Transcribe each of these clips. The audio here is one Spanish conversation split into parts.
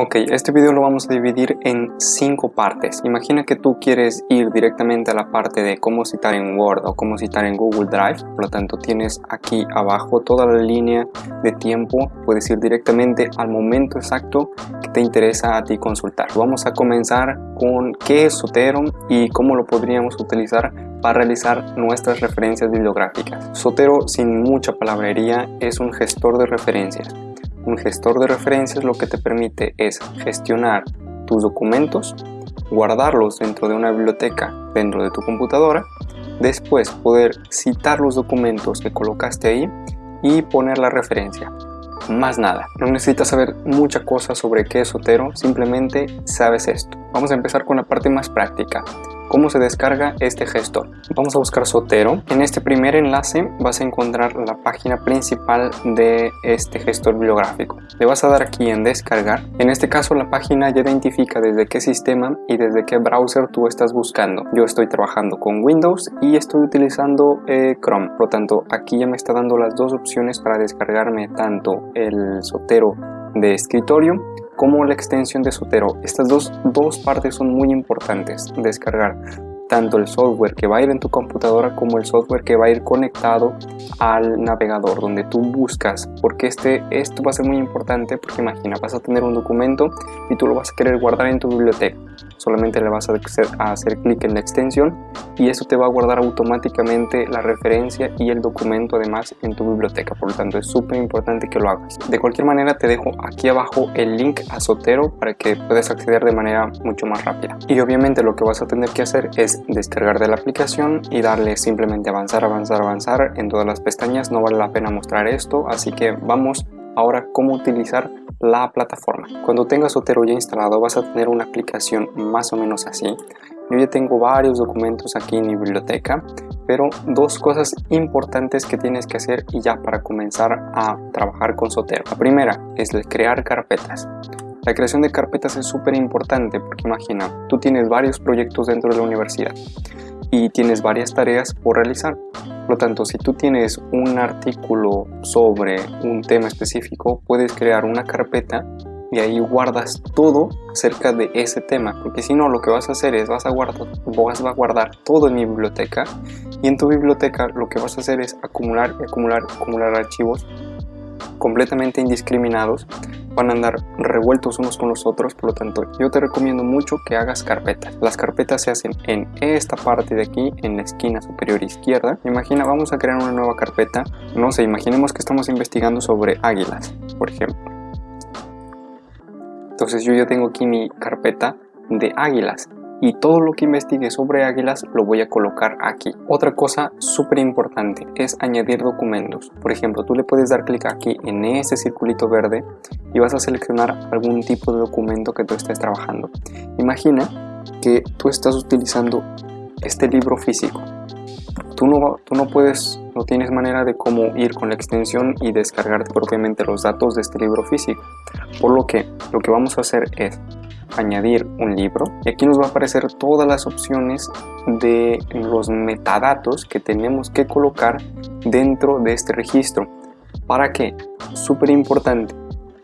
Ok, este video lo vamos a dividir en cinco partes. Imagina que tú quieres ir directamente a la parte de cómo citar en Word o cómo citar en Google Drive. Por lo tanto, tienes aquí abajo toda la línea de tiempo. Puedes ir directamente al momento exacto que te interesa a ti consultar. Vamos a comenzar con qué es Sotero y cómo lo podríamos utilizar para realizar nuestras referencias bibliográficas. Sotero, sin mucha palabrería, es un gestor de referencias. Un gestor de referencias lo que te permite es gestionar tus documentos, guardarlos dentro de una biblioteca dentro de tu computadora, después poder citar los documentos que colocaste ahí y poner la referencia. Más nada, no necesitas saber mucha cosa sobre qué es Sotero, simplemente sabes esto. Vamos a empezar con la parte más práctica cómo se descarga este gestor. Vamos a buscar Sotero. En este primer enlace vas a encontrar la página principal de este gestor bibliográfico. Le vas a dar aquí en descargar. En este caso la página ya identifica desde qué sistema y desde qué browser tú estás buscando. Yo estoy trabajando con Windows y estoy utilizando eh, Chrome. Por lo tanto aquí ya me está dando las dos opciones para descargarme tanto el Sotero de escritorio como la extensión de Sotero. Estas dos, dos partes son muy importantes descargar tanto el software que va a ir en tu computadora como el software que va a ir conectado al navegador donde tú buscas porque este, esto va a ser muy importante porque imagina vas a tener un documento y tú lo vas a querer guardar en tu biblioteca solamente le vas a hacer, a hacer clic en la extensión y eso te va a guardar automáticamente la referencia y el documento además en tu biblioteca. Por lo tanto es súper importante que lo hagas. De cualquier manera te dejo aquí abajo el link a Sotero para que puedas acceder de manera mucho más rápida. Y obviamente lo que vas a tener que hacer es descargar de la aplicación y darle simplemente avanzar, avanzar, avanzar en todas las pestañas. No vale la pena mostrar esto, así que vamos ahora cómo utilizar la plataforma. Cuando tengas Otero ya instalado vas a tener una aplicación más o menos así. Yo ya tengo varios documentos aquí en mi biblioteca, pero dos cosas importantes que tienes que hacer y ya para comenzar a trabajar con Sotero. La primera es crear carpetas. La creación de carpetas es súper importante porque imagina, tú tienes varios proyectos dentro de la universidad y tienes varias tareas por realizar. Por lo tanto, si tú tienes un artículo sobre un tema específico, puedes crear una carpeta y ahí guardas todo acerca de ese tema porque si no lo que vas a hacer es vas a guardar vas a guardar todo en mi biblioteca y en tu biblioteca lo que vas a hacer es acumular acumular acumular archivos completamente indiscriminados van a andar revueltos unos con los otros, por lo tanto yo te recomiendo mucho que hagas carpetas. Las carpetas se hacen en esta parte de aquí, en la esquina superior izquierda. Imagina, vamos a crear una nueva carpeta, no sé, imaginemos que estamos investigando sobre águilas, por ejemplo. Entonces yo ya tengo aquí mi carpeta de águilas y todo lo que investigue sobre águilas lo voy a colocar aquí. Otra cosa súper importante es añadir documentos. Por ejemplo, tú le puedes dar clic aquí en ese circulito verde y vas a seleccionar algún tipo de documento que tú estés trabajando. Imagina que tú estás utilizando este libro físico. Tú no, tú no puedes, no tienes manera de cómo ir con la extensión y descargarte propiamente los datos de este libro físico. Por lo que lo que vamos a hacer es añadir un libro y aquí nos va a aparecer todas las opciones de los metadatos que tenemos que colocar dentro de este registro ¿para qué? súper importante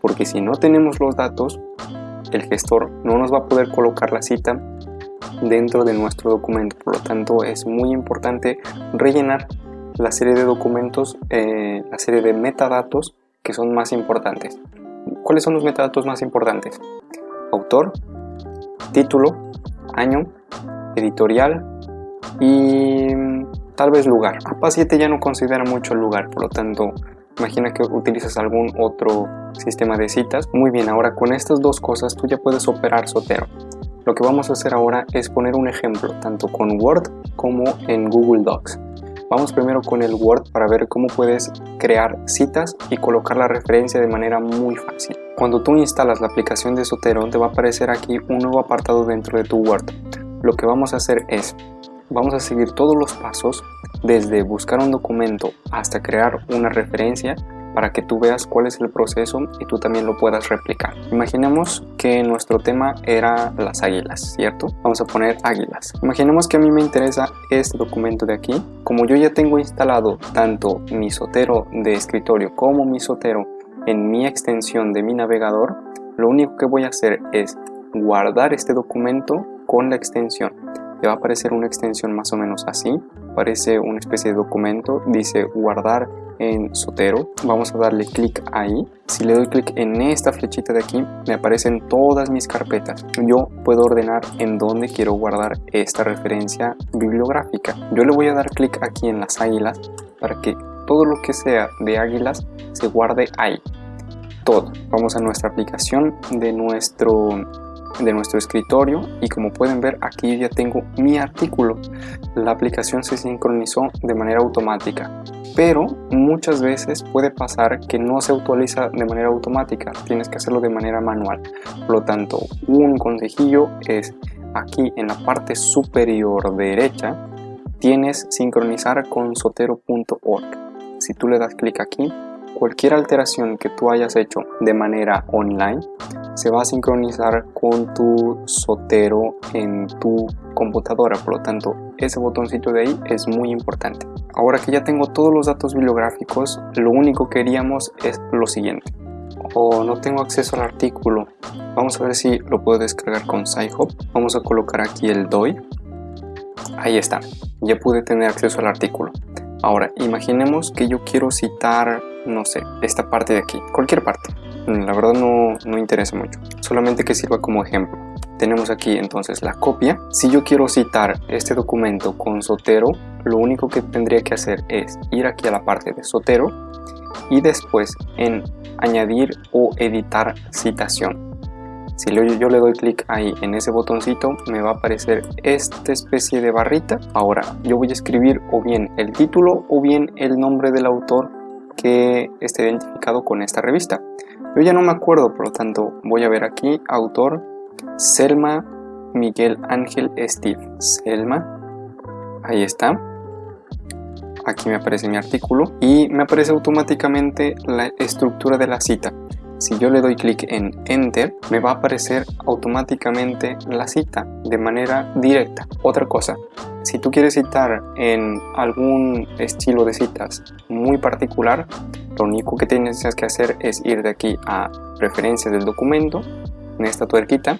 porque si no tenemos los datos el gestor no nos va a poder colocar la cita dentro de nuestro documento por lo tanto es muy importante rellenar la serie de documentos eh, la serie de metadatos que son más importantes ¿cuáles son los metadatos más importantes? Autor, título, año, editorial y tal vez lugar. APA 7 ya no considera mucho el lugar, por lo tanto, imagina que utilizas algún otro sistema de citas. Muy bien, ahora con estas dos cosas tú ya puedes operar Sotero. Lo que vamos a hacer ahora es poner un ejemplo, tanto con Word como en Google Docs. Vamos primero con el Word para ver cómo puedes crear citas y colocar la referencia de manera muy fácil. Cuando tú instalas la aplicación de Sotero te va a aparecer aquí un nuevo apartado dentro de tu Word. Lo que vamos a hacer es, vamos a seguir todos los pasos desde buscar un documento hasta crear una referencia para que tú veas cuál es el proceso y tú también lo puedas replicar. Imaginemos que nuestro tema era las águilas, ¿cierto? Vamos a poner águilas. Imaginemos que a mí me interesa este documento de aquí. Como yo ya tengo instalado tanto mi sotero de escritorio como mi sotero en mi extensión de mi navegador, lo único que voy a hacer es guardar este documento con la extensión te va a aparecer una extensión más o menos así aparece una especie de documento dice guardar en Sotero vamos a darle clic ahí. Si le doy clic en esta flechita de aquí me aparecen todas mis carpetas. Yo puedo ordenar en dónde quiero guardar esta referencia bibliográfica. Yo le voy a dar clic aquí en las águilas para que todo lo que sea de águilas se guarde ahí. Todo. Vamos a nuestra aplicación de nuestro de nuestro escritorio y como pueden ver aquí ya tengo mi artículo. La aplicación se sincronizó de manera automática pero muchas veces puede pasar que no se actualiza de manera automática. Tienes que hacerlo de manera manual. Por lo tanto un consejillo es aquí en la parte superior derecha tienes sincronizar con sotero.org si tú le das clic aquí cualquier alteración que tú hayas hecho de manera online se va a sincronizar con tu sotero en tu computadora. Por lo tanto ese botoncito de ahí es muy importante. Ahora que ya tengo todos los datos bibliográficos lo único que queríamos es lo siguiente. O no tengo acceso al artículo. Vamos a ver si lo puedo descargar con SciHub. Vamos a colocar aquí el DOI ahí está. Ya pude tener acceso al artículo. Ahora imaginemos que yo quiero citar no sé esta parte de aquí. Cualquier parte la verdad no, no interesa mucho, solamente que sirva como ejemplo. Tenemos aquí entonces la copia. Si yo quiero citar este documento con Sotero, lo único que tendría que hacer es ir aquí a la parte de Sotero y después en añadir o editar citación. Si yo le doy clic ahí en ese botoncito me va a aparecer esta especie de barrita. Ahora yo voy a escribir o bien el título o bien el nombre del autor que esté identificado con esta revista. Yo ya no me acuerdo, por lo tanto voy a ver aquí, autor Selma Miguel Ángel Steve. Selma, ahí está. Aquí me aparece mi artículo y me aparece automáticamente la estructura de la cita. Si yo le doy clic en Enter, me va a aparecer automáticamente la cita de manera directa. Otra cosa, si tú quieres citar en algún estilo de citas muy particular, lo único que tienes que hacer es ir de aquí a preferencias del documento, en esta tuerquita,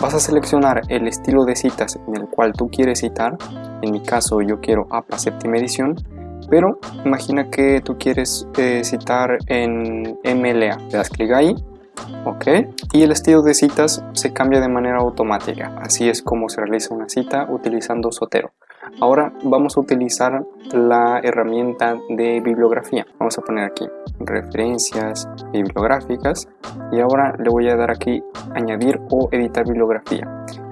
vas a seleccionar el estilo de citas en el cual tú quieres citar, en mi caso yo quiero APA séptima edición, pero imagina que tú quieres eh, citar en MLA, le das clic ahí, ok, y el estilo de citas se cambia de manera automática, así es como se realiza una cita utilizando Sotero. Ahora vamos a utilizar la herramienta de bibliografía. Vamos a poner aquí referencias bibliográficas y ahora le voy a dar aquí añadir o editar bibliografía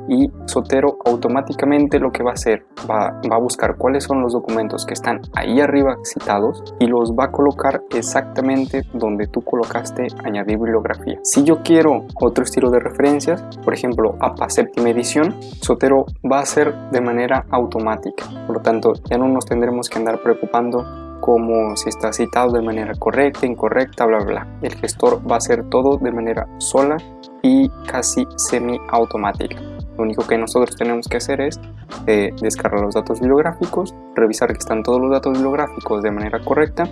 y Sotero automáticamente lo que va a hacer va, a buscar cuáles son los documentos que están ahí arriba citados y los va a colocar exactamente donde tú colocaste añadir bibliografía si yo quiero otro estilo de referencias por ejemplo APA séptima edición Sotero va a ser de manera automática por lo tanto ya no nos tendremos que andar preocupando como si está citado de manera correcta, incorrecta, bla, bla. El gestor va a hacer todo de manera sola y casi semi automática. Lo único que nosotros tenemos que hacer es eh, descargar los datos bibliográficos, revisar que están todos los datos bibliográficos de manera correcta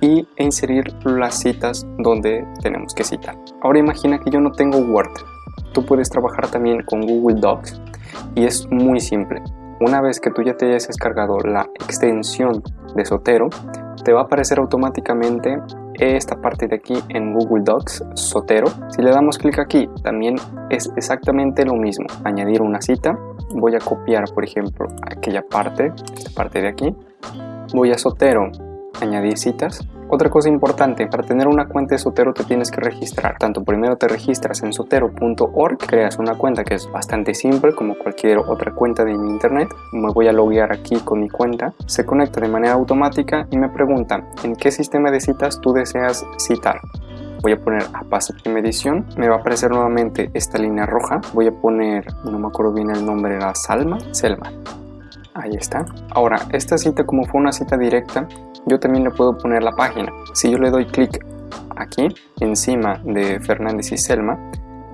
y e inserir las citas donde tenemos que citar. Ahora imagina que yo no tengo Word. Tú puedes trabajar también con Google Docs y es muy simple. Una vez que tú ya te hayas descargado la extensión de Sotero, te va a aparecer automáticamente esta parte de aquí en Google Docs, Sotero. Si le damos clic aquí, también es exactamente lo mismo. Añadir una cita. Voy a copiar, por ejemplo, aquella parte, esta parte de aquí. Voy a Sotero, añadir citas. Otra cosa importante, para tener una cuenta de Sotero te tienes que registrar. Tanto primero te registras en sotero.org, creas una cuenta que es bastante simple como cualquier otra cuenta de internet. Me voy a loguear aquí con mi cuenta. Se conecta de manera automática y me pregunta en qué sistema de citas tú deseas citar voy a poner a séptima edición me va a aparecer nuevamente esta línea roja voy a poner no me acuerdo bien el nombre era Salma Selma ahí está ahora esta cita como fue una cita directa yo también le puedo poner la página. Si yo le doy clic aquí, encima de Fernández y Selma,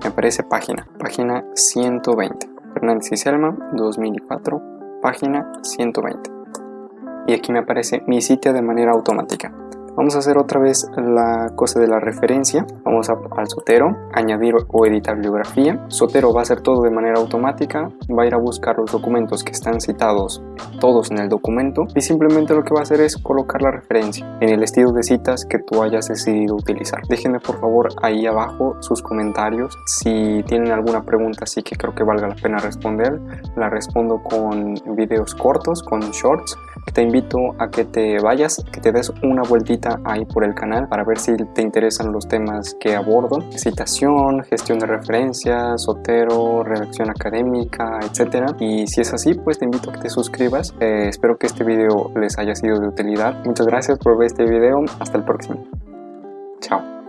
me aparece página, página 120. Fernández y Selma, 2004, página 120. Y aquí me aparece mi sitio de manera automática. Vamos a hacer otra vez la cosa de la referencia. Vamos al Sotero, añadir o editar bibliografía. Sotero va a hacer todo de manera automática, va a ir a buscar los documentos que están citados todos en el documento y simplemente lo que va a hacer es colocar la referencia en el estilo de citas que tú hayas decidido utilizar. Déjenme por favor ahí abajo sus comentarios. Si tienen alguna pregunta así que creo que valga la pena responder, la respondo con videos cortos, con shorts. Te invito a que te vayas, que te des una vueltita ahí por el canal para ver si te interesan los temas que abordo. Citación, gestión de referencias, Sotero, redacción académica, etcétera. Y si es así, pues te invito a que te suscribas. Eh, espero que este video les haya sido de utilidad. Muchas gracias por ver este video. Hasta el próximo. Chao.